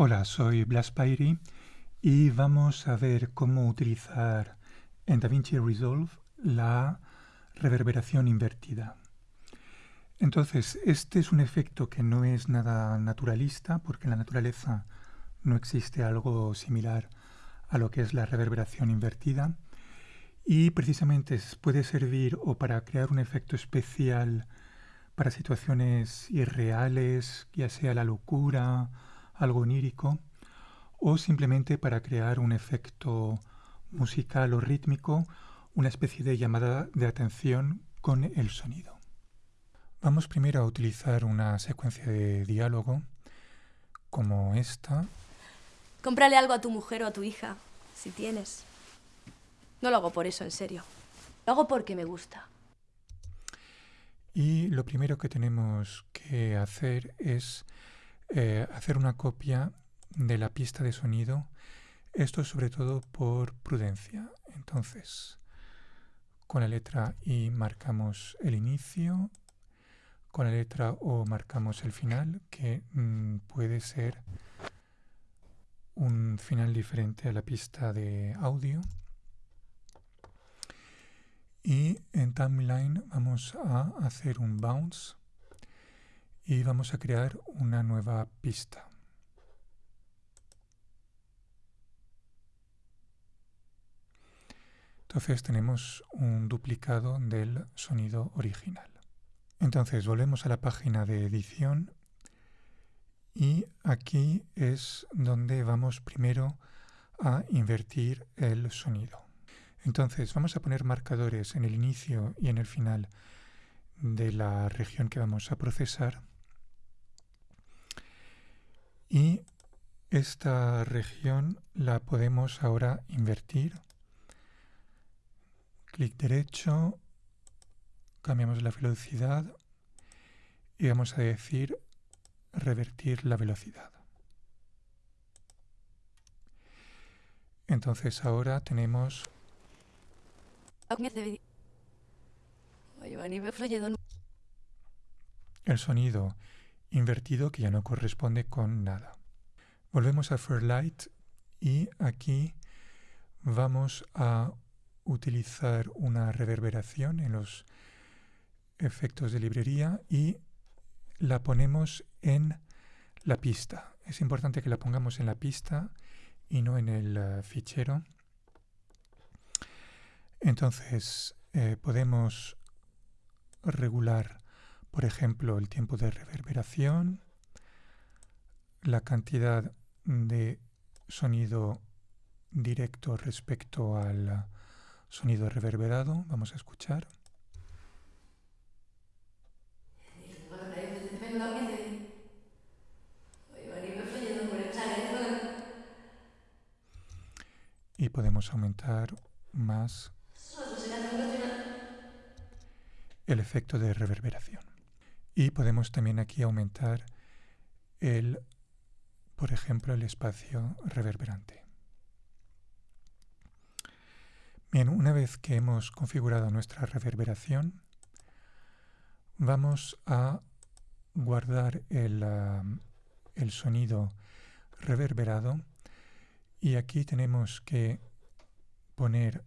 Hola, soy Blas Pairi y vamos a ver cómo utilizar en DaVinci Resolve la reverberación invertida. Entonces, este es un efecto que no es nada naturalista porque en la naturaleza no existe algo similar a lo que es la reverberación invertida y precisamente puede servir o para crear un efecto especial para situaciones irreales, ya sea la locura, algo onírico, o simplemente para crear un efecto musical o rítmico, una especie de llamada de atención con el sonido. Vamos primero a utilizar una secuencia de diálogo como esta. Cómprale algo a tu mujer o a tu hija, si tienes. No lo hago por eso, en serio. Lo hago porque me gusta. Y lo primero que tenemos que hacer es eh, hacer una copia de la pista de sonido. Esto sobre todo por prudencia. Entonces, con la letra I marcamos el inicio, con la letra O marcamos el final, que mm, puede ser un final diferente a la pista de audio. Y en timeline vamos a hacer un bounce y vamos a crear una nueva pista. Entonces tenemos un duplicado del sonido original. Entonces volvemos a la página de edición y aquí es donde vamos primero a invertir el sonido. Entonces vamos a poner marcadores en el inicio y en el final de la región que vamos a procesar y esta región la podemos ahora invertir. Clic derecho, cambiamos la velocidad y vamos a decir revertir la velocidad. Entonces ahora tenemos el sonido invertido que ya no corresponde con nada. Volvemos a Fairlight y aquí vamos a utilizar una reverberación en los efectos de librería y la ponemos en la pista. Es importante que la pongamos en la pista y no en el eh, fichero. Entonces eh, podemos regular por ejemplo, el tiempo de reverberación, la cantidad de sonido directo respecto al sonido reverberado. Vamos a escuchar. Y podemos aumentar más el efecto de reverberación. Y podemos también aquí aumentar el, por ejemplo, el espacio reverberante. Bien, una vez que hemos configurado nuestra reverberación, vamos a guardar el, el sonido reverberado y aquí tenemos que poner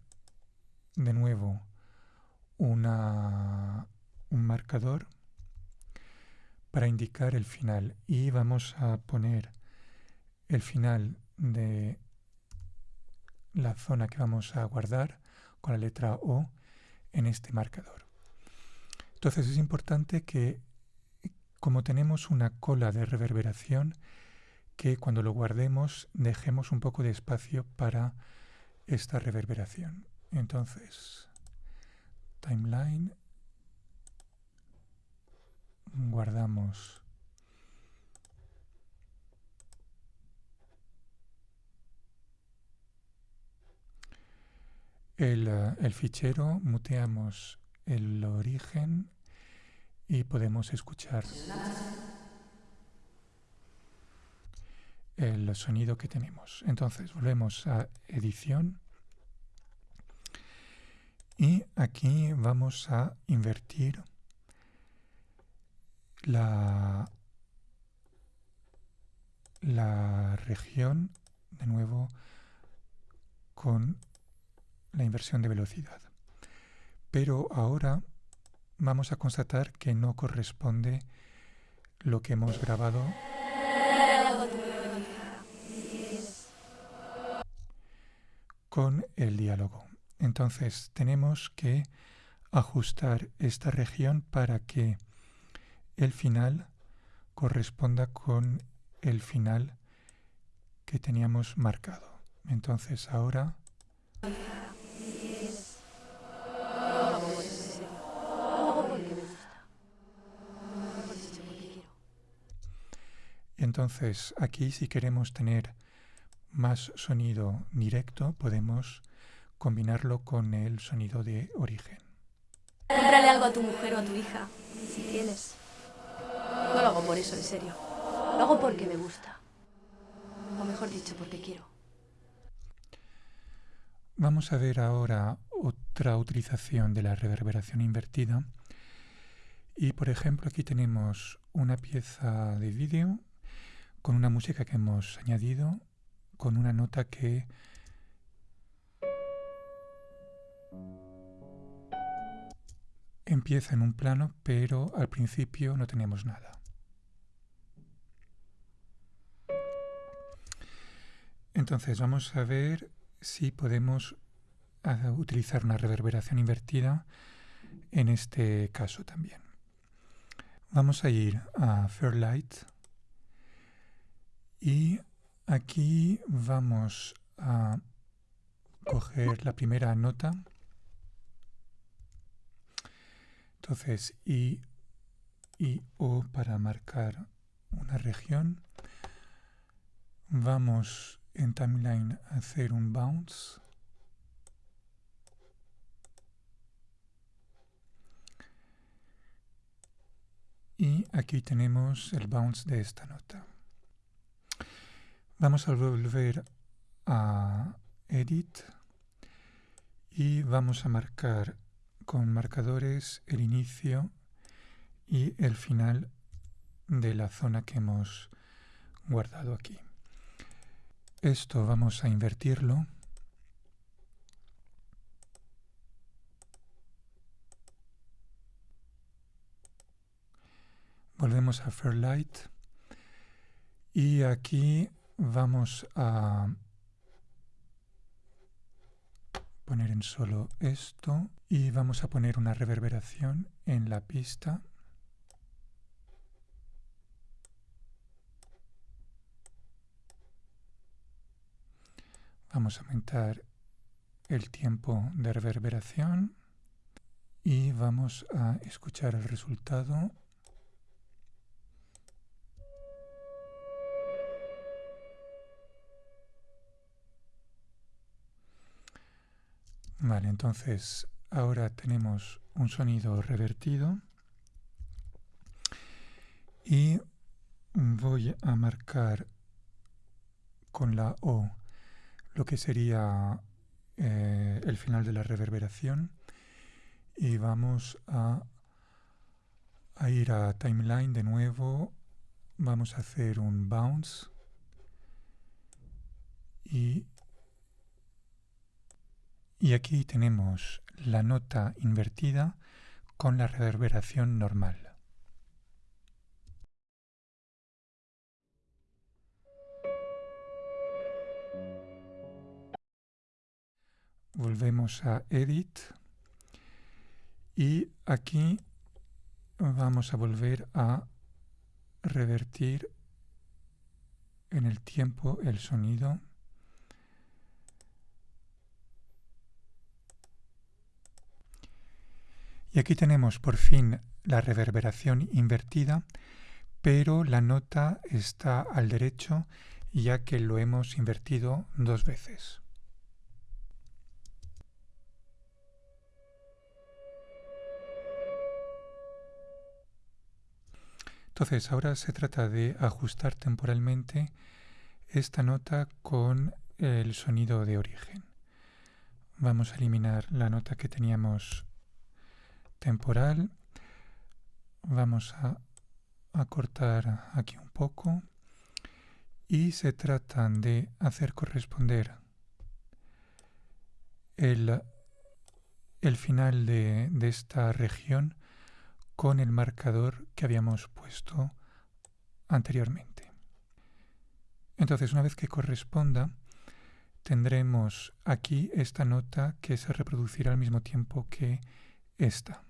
de nuevo una, un marcador para indicar el final y vamos a poner el final de la zona que vamos a guardar con la letra O en este marcador. Entonces es importante que como tenemos una cola de reverberación que cuando lo guardemos dejemos un poco de espacio para esta reverberación. Entonces, timeline guardamos el, eh, el, fichero, muteamos el origen y podemos escuchar el sonido que tenemos. Entonces volvemos a edición y aquí vamos a invertir la, la región de nuevo con la inversión de velocidad. Pero ahora vamos a constatar que no corresponde lo que hemos grabado con el diálogo. Entonces tenemos que ajustar esta región para que el final corresponda con el final que teníamos marcado. Entonces ahora Entonces aquí si queremos tener más sonido directo podemos combinarlo con el sonido de origen. Cómprale algo a tu mujer o a tu hija, si tienes. No lo hago por eso, en serio. Lo hago porque me gusta. O mejor dicho, porque quiero. Vamos a ver ahora otra utilización de la reverberación invertida. Y por ejemplo aquí tenemos una pieza de vídeo con una música que hemos añadido, con una nota que empieza en un plano, pero al principio no tenemos nada. Entonces vamos a ver si podemos ah, utilizar una reverberación invertida en este caso también. Vamos a ir a Fairlight y aquí vamos a coger la primera nota Entonces, I y O para marcar una región. Vamos en timeline hacer un bounce. Y aquí tenemos el bounce de esta nota. Vamos a volver a Edit y vamos a marcar con marcadores el inicio y el final de la zona que hemos guardado aquí. Esto vamos a invertirlo. Volvemos a Fairlight y aquí vamos a poner en solo esto y vamos a poner una reverberación en la pista. Vamos a aumentar el tiempo de reverberación y vamos a escuchar el resultado. Vale, entonces ahora tenemos un sonido revertido y voy a marcar con la O lo que sería eh, el final de la reverberación. Y vamos a, a ir a timeline de nuevo. Vamos a hacer un bounce. Y y aquí tenemos la nota invertida con la reverberación normal. Volvemos a Edit y aquí vamos a volver a revertir en el tiempo el sonido Y aquí tenemos por fin la reverberación invertida, pero la nota está al derecho ya que lo hemos invertido dos veces. Entonces ahora se trata de ajustar temporalmente esta nota con el sonido de origen. Vamos a eliminar la nota que teníamos temporal. Vamos a, cortar aquí un poco y se trata de hacer corresponder el, el final de, de esta región con el marcador que habíamos puesto anteriormente. Entonces, una vez que corresponda, tendremos aquí esta nota que se reproducirá al mismo tiempo que esta.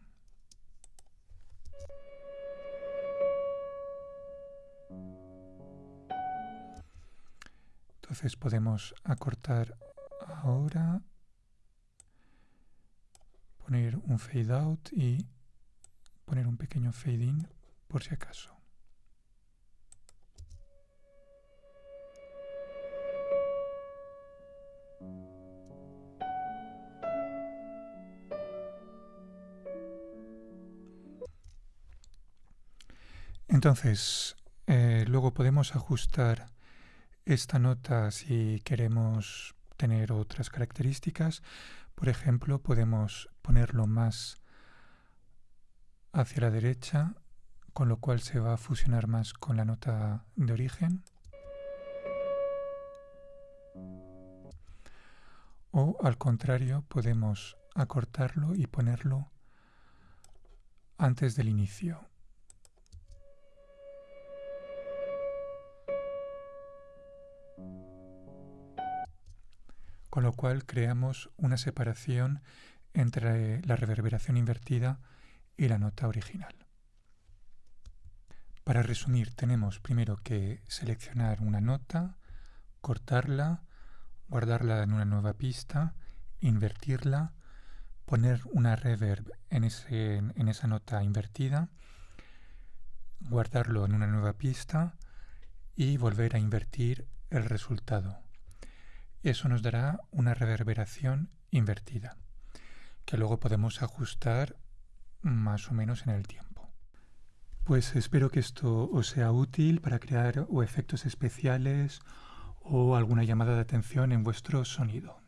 Entonces podemos acortar ahora, poner un fade out y poner un pequeño fade in por si acaso. Entonces, eh, luego podemos ajustar esta nota si queremos tener otras características. Por ejemplo, podemos ponerlo más hacia la derecha, con lo cual se va a fusionar más con la nota de origen. O al contrario, podemos acortarlo y ponerlo antes del inicio. con lo cual creamos una separación entre la reverberación invertida y la nota original. Para resumir, tenemos primero que seleccionar una nota, cortarla, guardarla en una nueva pista, invertirla, poner una reverb en, en esa nota invertida, guardarlo en una nueva pista y volver a invertir el resultado. Eso nos dará una reverberación invertida, que luego podemos ajustar más o menos en el tiempo. Pues espero que esto os sea útil para crear o efectos especiales o alguna llamada de atención en vuestro sonido.